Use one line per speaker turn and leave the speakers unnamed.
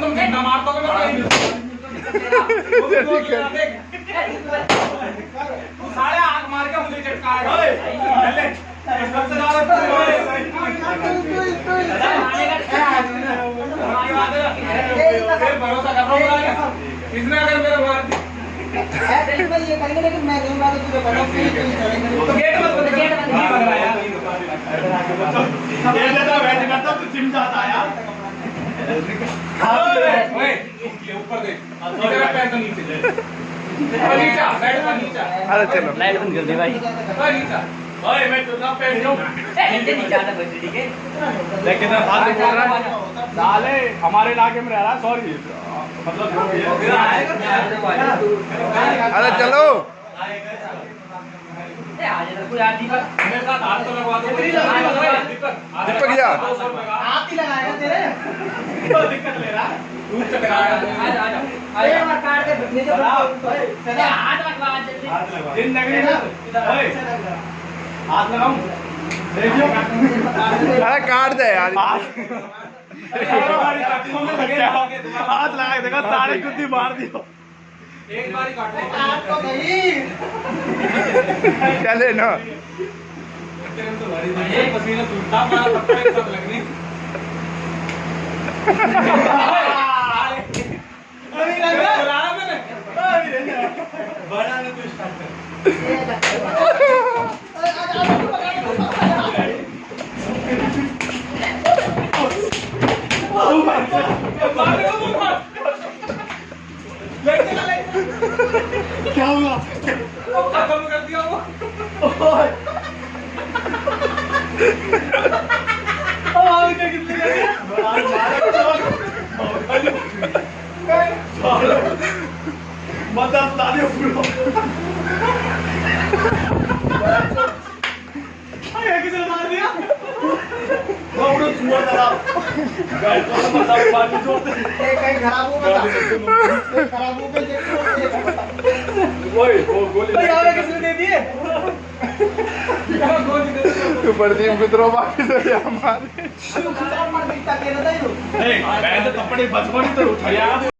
तुम घंटा मार के मुझे फिर भरोसा कर रहा हूँ। इसने
अरे चलो।
लाइट बंद कर दे भाई
ओए मैं तुझा पे जाऊँ
ऐसे नहीं जाना बस ठीक है?
लेकिन बोल रहा हूँ साले हमारे इलाके में रह रहा सॉरी। मतलब जो भी है।
आएगा
अरे चलो।
दीपक
तो लगवा दो। दीपक
ही लगाएगा तेरे।
दिक्कत ले रहा। दिन नगरी हाथ लगाऊँ
अरे काट दे यार।
हाथ लगा देखा सारे कुत्ती मार दियो।
एक बार ही काटो
तो
चले ना।
तो पसीना एक साथ लगनी।
क्या हुआ
वो खत्म कर दिया वो
आवाज क्या कितनी लगी मतलब ताली पूरा अरे किसने मार दिया वो उड़ो छुआ जरा गाइस को तो
प्रदीप बाकी से हमारे
कपड़े बचपन तो उठाया।